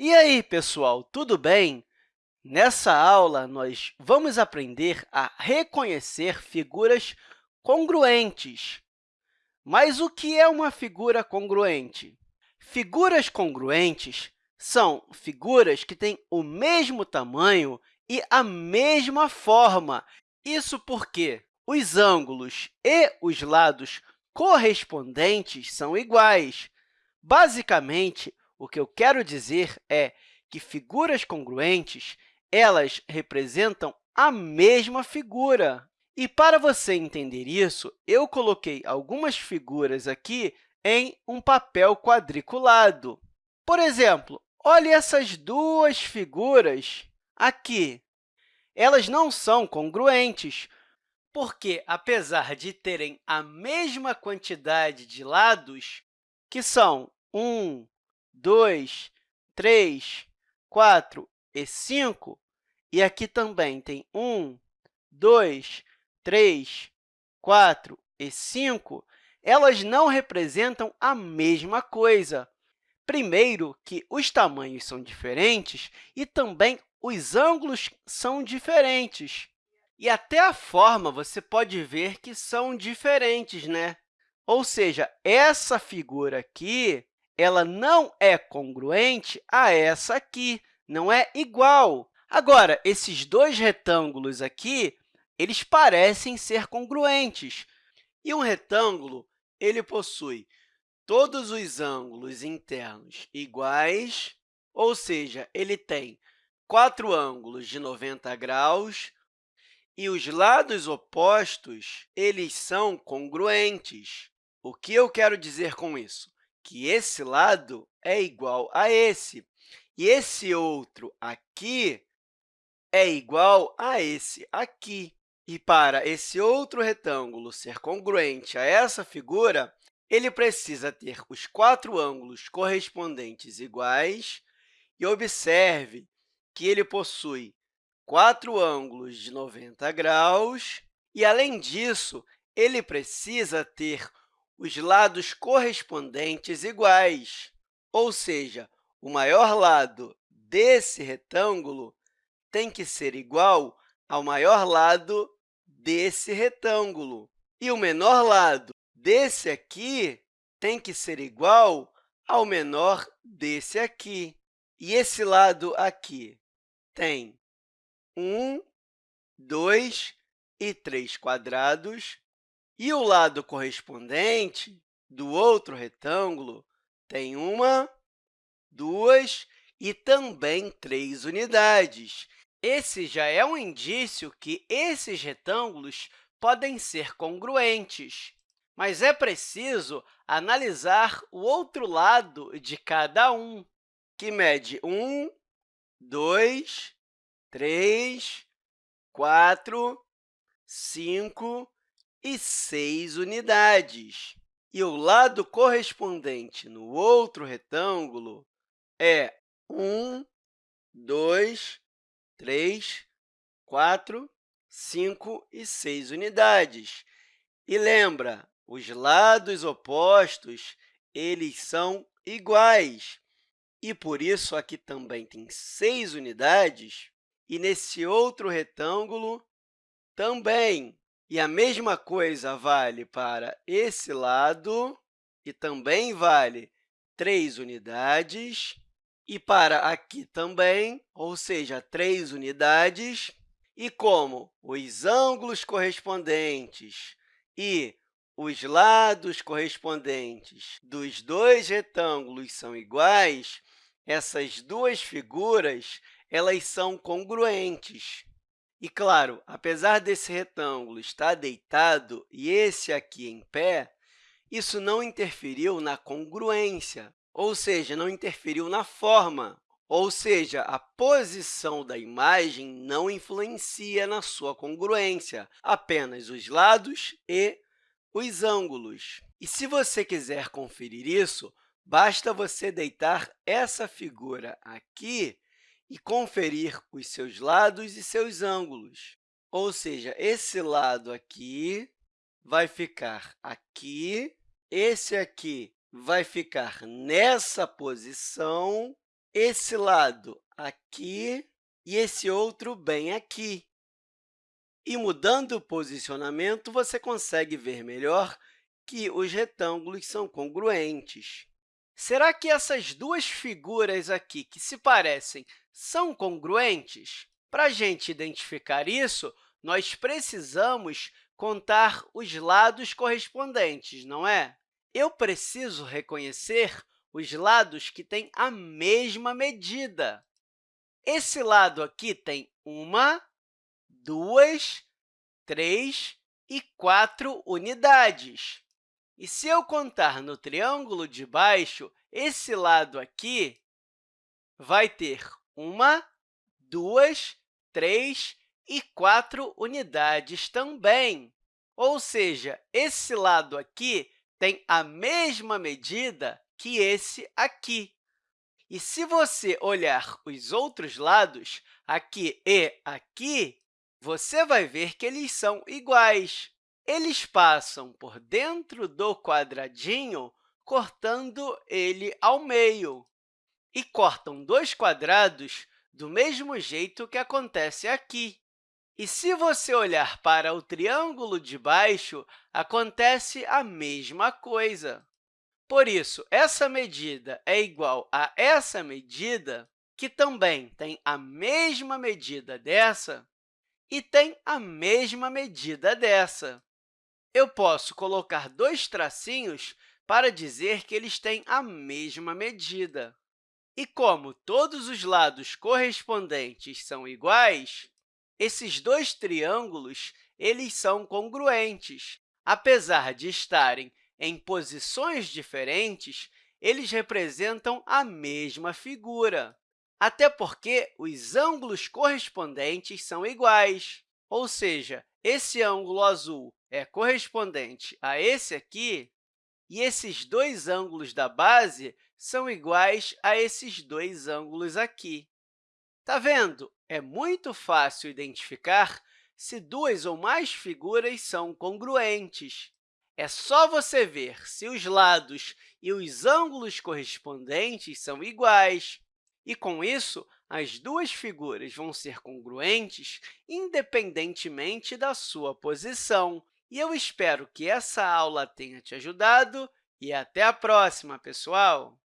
E aí, pessoal, tudo bem? Nessa aula, nós vamos aprender a reconhecer figuras congruentes. Mas o que é uma figura congruente? Figuras congruentes são figuras que têm o mesmo tamanho e a mesma forma. Isso porque os ângulos e os lados correspondentes são iguais. Basicamente, o que eu quero dizer é que figuras congruentes elas representam a mesma figura. E, para você entender isso, eu coloquei algumas figuras aqui em um papel quadriculado. Por exemplo, olhe essas duas figuras aqui. Elas não são congruentes, porque, apesar de terem a mesma quantidade de lados, que são 1, 2, 3, 4 e 5, e aqui também tem 1, 2, 3, 4 e 5, elas não representam a mesma coisa. Primeiro, que os tamanhos são diferentes e também os ângulos são diferentes. E até a forma você pode ver que são diferentes, né? Ou seja, essa figura aqui ela não é congruente a essa aqui, não é igual. Agora, esses dois retângulos aqui, eles parecem ser congruentes. E um retângulo ele possui todos os ângulos internos iguais, ou seja, ele tem quatro ângulos de 90 graus, e os lados opostos eles são congruentes. O que eu quero dizer com isso? Que esse lado é igual a esse, e esse outro aqui é igual a esse aqui. E para esse outro retângulo ser congruente a essa figura, ele precisa ter os quatro ângulos correspondentes iguais. E observe que ele possui quatro ângulos de 90 graus. E, além disso, ele precisa ter os lados correspondentes iguais, ou seja, o maior lado desse retângulo tem que ser igual ao maior lado desse retângulo. E o menor lado desse aqui tem que ser igual ao menor desse aqui. E esse lado aqui tem 1, 2 e 3 quadrados, e o lado correspondente do outro retângulo tem uma, duas e também três unidades. Esse já é um indício que esses retângulos podem ser congruentes, mas é preciso analisar o outro lado de cada um, que mede 1, 2, 3, 4, 5 e 6 unidades. E o lado correspondente no outro retângulo é 1, 2, 3, 4, 5 e 6 unidades. E lembra, os lados opostos eles são iguais. E, por isso, aqui também tem 6 unidades, e nesse outro retângulo também. E a mesma coisa vale para esse lado, e também vale 3 unidades, e para aqui também, ou seja, 3 unidades. E como os ângulos correspondentes e os lados correspondentes dos dois retângulos são iguais, essas duas figuras elas são congruentes. E, claro, apesar desse retângulo estar deitado e esse aqui em pé, isso não interferiu na congruência, ou seja, não interferiu na forma, ou seja, a posição da imagem não influencia na sua congruência, apenas os lados e os ângulos. E se você quiser conferir isso, basta você deitar essa figura aqui e conferir os seus lados e seus ângulos. Ou seja, esse lado aqui vai ficar aqui, esse aqui vai ficar nessa posição esse lado aqui e esse outro bem aqui. E mudando o posicionamento, você consegue ver melhor que os retângulos são congruentes. Será que essas duas figuras aqui que se parecem são congruentes? Para a gente identificar isso, nós precisamos contar os lados correspondentes, não é? Eu preciso reconhecer os lados que têm a mesma medida. Esse lado aqui tem uma, duas, três e quatro unidades. E se eu contar no triângulo de baixo, esse lado aqui vai ter uma, duas, três e quatro unidades também. Ou seja, esse lado aqui tem a mesma medida que esse aqui. E se você olhar os outros lados, aqui e aqui, você vai ver que eles são iguais. Eles passam por dentro do quadradinho, cortando ele ao meio, e cortam dois quadrados do mesmo jeito que acontece aqui. E se você olhar para o triângulo de baixo, acontece a mesma coisa. Por isso, essa medida é igual a essa medida, que também tem a mesma medida dessa e tem a mesma medida dessa eu posso colocar dois tracinhos para dizer que eles têm a mesma medida. E como todos os lados correspondentes são iguais, esses dois triângulos eles são congruentes. Apesar de estarem em posições diferentes, eles representam a mesma figura, até porque os ângulos correspondentes são iguais. Ou seja, esse ângulo azul é correspondente a esse aqui, e esses dois ângulos da base são iguais a esses dois ângulos aqui. Está vendo? É muito fácil identificar se duas ou mais figuras são congruentes. É só você ver se os lados e os ângulos correspondentes são iguais. E, com isso, as duas figuras vão ser congruentes independentemente da sua posição. E eu espero que essa aula tenha te ajudado e até a próxima, pessoal!